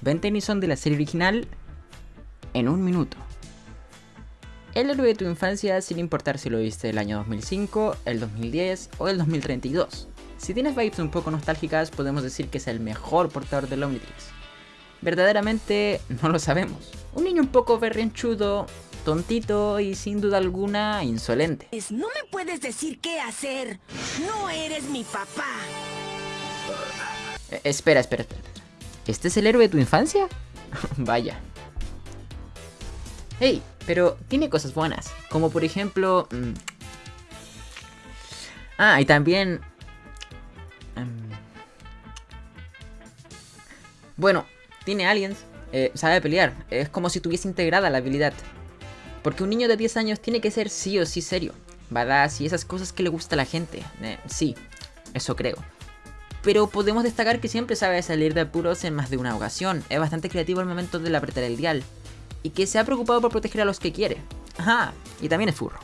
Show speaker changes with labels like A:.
A: Ben Tennyson de la serie original en un minuto. El héroe de tu infancia sin importar si lo viste el año 2005, el 2010 o el 2032. Si tienes vibes un poco nostálgicas, podemos decir que es el mejor portador del Omnitrix. Verdaderamente no lo sabemos. Un niño un poco berrinchudo, tontito y sin duda alguna insolente.
B: No me puedes decir qué hacer. No eres mi papá.
A: Eh, espera, espera, espera. ¿Este es el héroe de tu infancia? Vaya. Hey, pero tiene cosas buenas. Como por ejemplo... mm, Ah, y también... mm, Bueno, tiene aliens, eh, sabe pelear. Es como si tuviese integrada la habilidad. Porque un niño de 10 años tiene que ser sí o sí serio. Badass y esas cosas que le gusta a la gente. Eh, sí, eso creo. Pero podemos destacar que siempre sabe salir de apuros en más de una ocasión. Es bastante creativo al momento de apretar el dial. Y que se ha preocupado por proteger a los que quiere. Ajá, y también es furro.